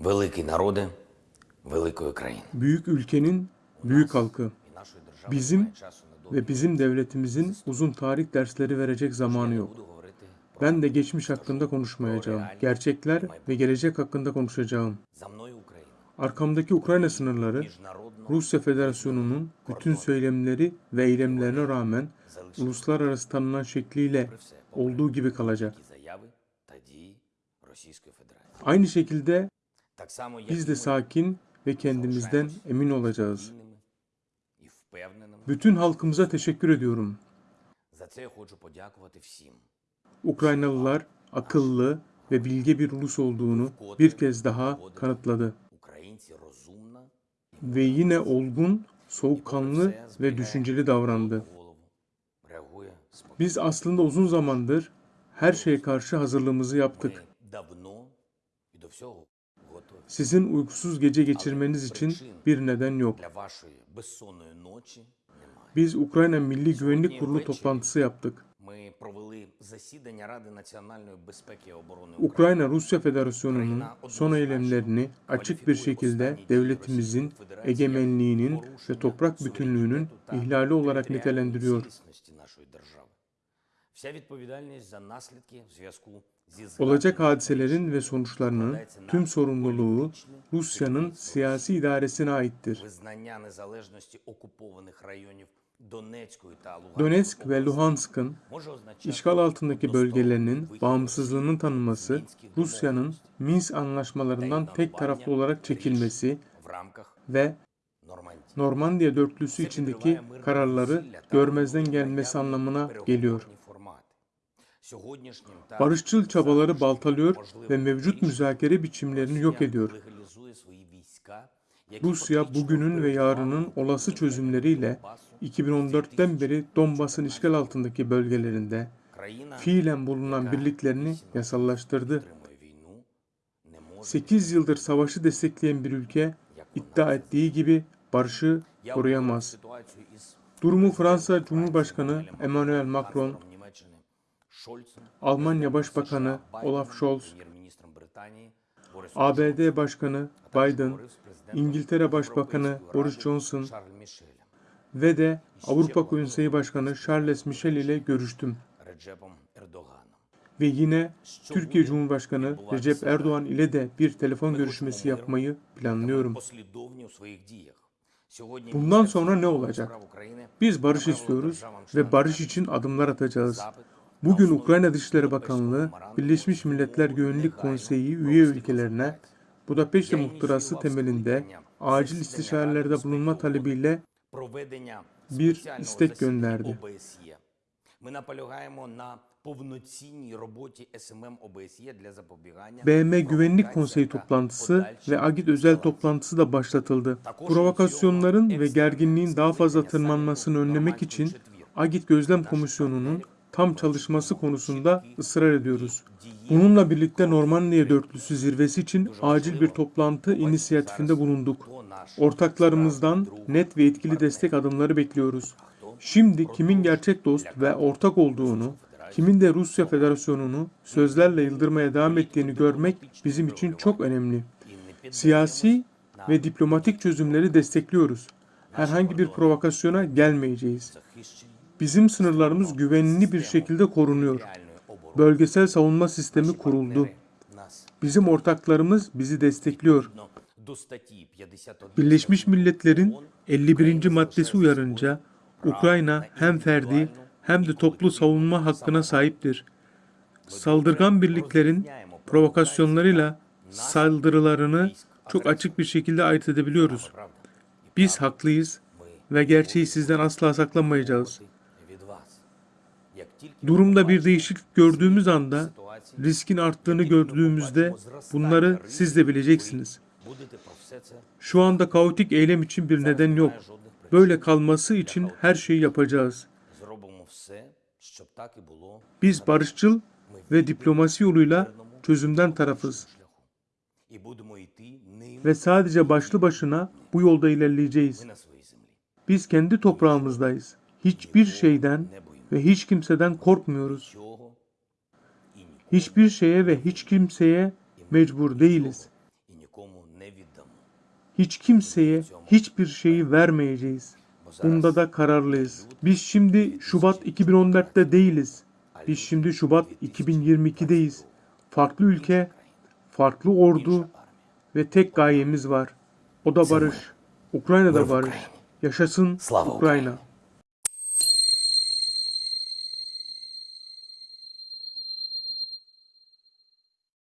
Великий народи великої країни. Büyük ülkenin büyük halkı. І нашої держави Bizim немає часу на довгі ve bizim devletimizin uzun tarih dersleri verecek zamanı yok. буду говорити про Ben de geçmiş hakkında konuşmayacağım. Gerçekler ve gelecek hakkında konuşacağım. за мною Україну. Arkamdaki Ukrayna sınırları Міжнародно Rusya Federasyonu'nun bütün söylemleri ve eylemlerine rağmen залишити uluslararası tanınan şekliyle при все попри olduğu gibi kalacak. такі заяви та дії Російської Федерації. Aynı şekilde Так само, як biz de sakin ve kendimizden emin olacağız. Bütün halkımıza teşekkür ediyorum. Ukraynalılar akıllı ve bilge bir ulus olduğunu bir kez daha kanıtladı. Ve yine olgun, soğukkanlı ve düşünceli davrandı. Biz aslında uzun zamandır her şeye karşı hazırlığımızı yaptık. Sizin uykusuz gece geçirmeniz için bir neden yok. Biz Ukrayna Milli Güvenlik Kurulu toplantısı yaptık. Ukrayna Rusya Federasyonu'nun son eylemlerini açık bir şekilde devletimizin egemenliğinin ve toprak bütünlüğünün ihlali olarak nitelendiriyor. Olacak hadiselerin ve sonuçlarının tüm sorumluluğu Rusya'nın siyasi idaresine aittir. Donetsk ve Luhansk'ın işgal altındaki bölgelerinin bağımsızlığının tanınması, Rusya'nın Minsk anlaşmalarından tek taraflı olarak çekilmesi ve Normandiya dörtlüsü içindeki kararları görmezden gelmesi anlamına geliyor. Barışçıl çabaları baltalıyor ve mevcut müzakere biçimlerini yok ediyor. Rusya bugünün ve yarının olası çözümleriyle 2014'ten beri Donbas'ın işgal altındaki bölgelerinde fiilen bulunan birliklerini yasallaştırdı. 8 yıldır savaşı destekleyen bir ülke iddia ettiği gibi barışı koruyamaz. Durumu Fransa Cumhurbaşkanı Emmanuel Macron, Almanya Başbakanı Olaf Scholz, ABD Başkanı Biden, İngiltere Başbakanı Boris Johnson ve de Avrupa Konseyi Başkanı Charles Michel ile görüştüm. Ve yine Türkiye Cumhurbaşkanı Recep Erdoğan ile de bir telefon görüşmesi yapmayı planlıyorum. Bundan sonra ne olacak? Biz barış istiyoruz ve barış için adımlar atacağız. Bugün Ukrayna Dışişleri Bakanlığı, Birleşmiş Milletler Güvenlik Konseyi üye ülkelerine Budapeşte muhtırası temelinde acil istişarelerde bulunma talebiyle bir istek gönderdi. BM Güvenlik Konseyi toplantısı ve AGİT özel toplantısı da başlatıldı. Provokasyonların ve gerginliğin daha fazla tırmanmasını önlemek için AGİT Gözlem Komisyonu'nun tam çalışması konusunda ısrar ediyoruz. Bununla birlikte Normandiya Dörtlüsü zirvesi için acil bir toplantı inisiyatifinde bulunduk. Ortaklarımızdan net ve etkili destek adımları bekliyoruz. Şimdi kimin gerçek dost ve ortak olduğunu, kimin de Rusya Federasyonu'nu sözlerle yıldırmaya devam ettiğini görmek bizim için çok önemli. Siyasi ve diplomatik çözümleri destekliyoruz. Herhangi bir provokasyona gelmeyeceğiz. Bizim sınırlarımız güvenli bir şekilde korunuyor. Bölgesel savunma sistemi kuruldu. Bizim ortaklarımız bizi destekliyor. Birleşmiş Milletler'in 51. maddesi uyarınca Ukrayna hem ferdi hem de toplu savunma hakkına sahiptir. Saldırgan birliklerin provokasyonlarıyla saldırılarını çok açık bir şekilde ayırt edebiliyoruz. Biz haklıyız ve gerçeği sizden asla saklamayacağız. Durumda bir değişiklik gördüğümüz anda, riskin arttığını gördüğümüzde bunları siz de bileceksiniz. Şu anda kaotik eylem için bir neden yok. Böyle kalması için her şeyi yapacağız. Biz barışçıl ve diplomasi yoluyla çözümden tarafız. Ve sadece başlı başına bu yolda ilerleyeceğiz. Biz kendi toprağımızdayız. Hiçbir şeyden ve hiç kimseden korkmuyoruz. Hiçbir şeye ve hiç kimseye mecbur değiliz. Hiç kimseye hiçbir şeyi vermeyeceğiz. Bunda da kararlıyız. Biz şimdi Şubat 2014'te değiliz. Biz şimdi Şubat 2022'deyiz. Farklı ülke, farklı ordu ve tek gayemiz var. O da barış. Ukrayna'da barış. Yaşasın Ukrayna.